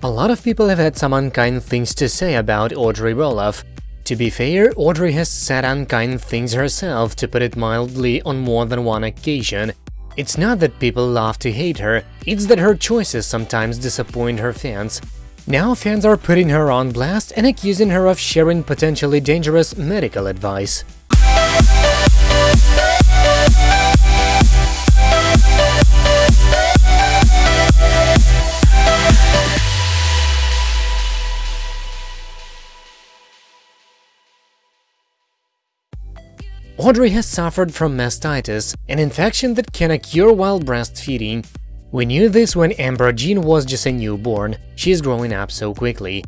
A lot of people have had some unkind things to say about Audrey Roloff. To be fair, Audrey has said unkind things herself, to put it mildly, on more than one occasion. It's not that people love to hate her, it's that her choices sometimes disappoint her fans. Now fans are putting her on blast and accusing her of sharing potentially dangerous medical advice. Audrey has suffered from mastitis, an infection that can occur while breastfeeding. We knew this when Ember Jean was just a newborn, she's growing up so quickly.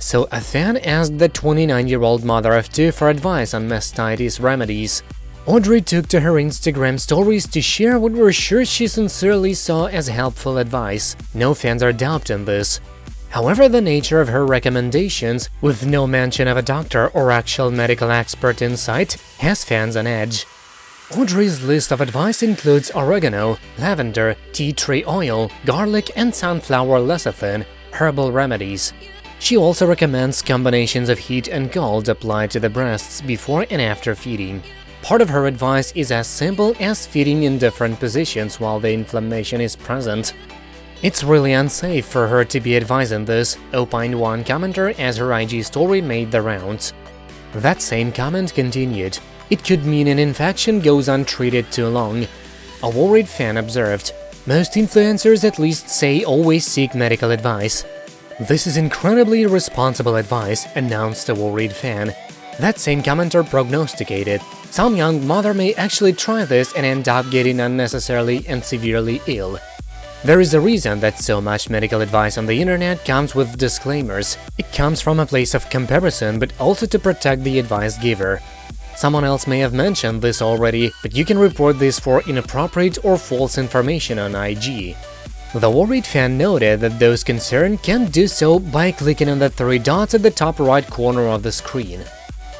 So a fan asked the 29-year-old mother of two for advice on mastitis remedies. Audrey took to her Instagram stories to share what we're sure she sincerely saw as helpful advice. No fans are doubting this. However, the nature of her recommendations, with no mention of a doctor or actual medical expert in sight, has fans on edge. Audrey's list of advice includes oregano, lavender, tea tree oil, garlic and sunflower lecithin, herbal remedies. She also recommends combinations of heat and cold applied to the breasts before and after feeding. Part of her advice is as simple as feeding in different positions while the inflammation is present. It's really unsafe for her to be advising this, opined one commenter as her IG story made the rounds. That same comment continued, it could mean an infection goes untreated too long. A worried fan observed, most influencers at least say always seek medical advice. This is incredibly irresponsible advice, announced a worried fan. That same commenter prognosticated, some young mother may actually try this and end up getting unnecessarily and severely ill. There is a reason that so much medical advice on the internet comes with disclaimers. It comes from a place of comparison, but also to protect the advice giver. Someone else may have mentioned this already, but you can report this for inappropriate or false information on IG. The worried fan noted that those concerned can do so by clicking on the three dots at the top right corner of the screen.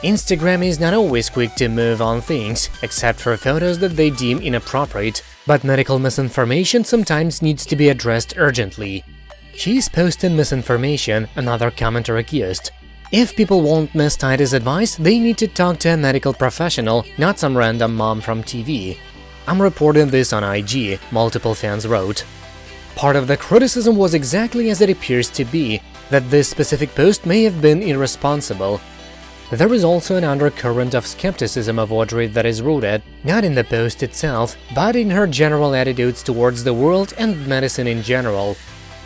Instagram is not always quick to move on things, except for photos that they deem inappropriate, but medical misinformation sometimes needs to be addressed urgently. She's posting misinformation, another commenter accused. If people want mastitis advice, they need to talk to a medical professional, not some random mom from TV. I'm reporting this on IG, multiple fans wrote. Part of the criticism was exactly as it appears to be, that this specific post may have been irresponsible, there is also an undercurrent of skepticism of Audrey that is rooted not in the post itself, but in her general attitudes towards the world and medicine in general.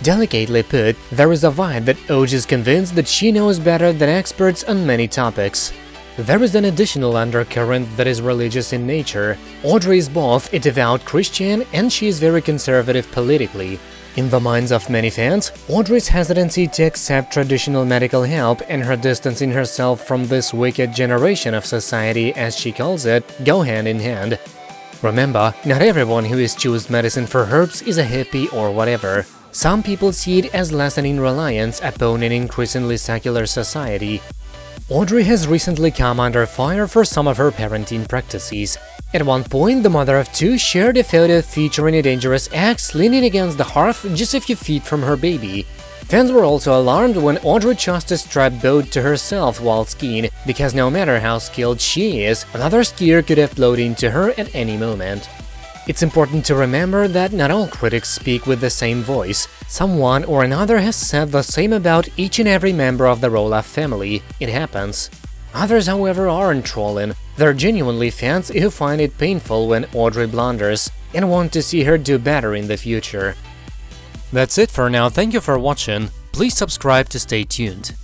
Delicately put, there is a vibe that Oj is convinced that she knows better than experts on many topics. There is an additional undercurrent that is religious in nature. Audrey is both a devout Christian and she is very conservative politically. In the minds of many fans, Audrey's hesitancy to accept traditional medical help and her distancing herself from this wicked generation of society, as she calls it, go hand in hand. Remember, not everyone who is choose medicine for herbs is a hippie or whatever. Some people see it as lessening reliance upon an increasingly secular society. Audrey has recently come under fire for some of her parenting practices. At one point, the mother of two shared a photo featuring a dangerous axe leaning against the hearth just a few feet from her baby. Fans were also alarmed when Audrey chose to strap Bode to herself while skiing, because no matter how skilled she is, another skier could have blown into her at any moment. It's important to remember that not all critics speak with the same voice. Someone or another has said the same about each and every member of the Roloff family. It happens. Others, however, aren't trolling. They're genuinely fans who find it painful when Audrey blunders and want to see her do better in the future. That's it for now, thank you for watching, please subscribe to stay tuned.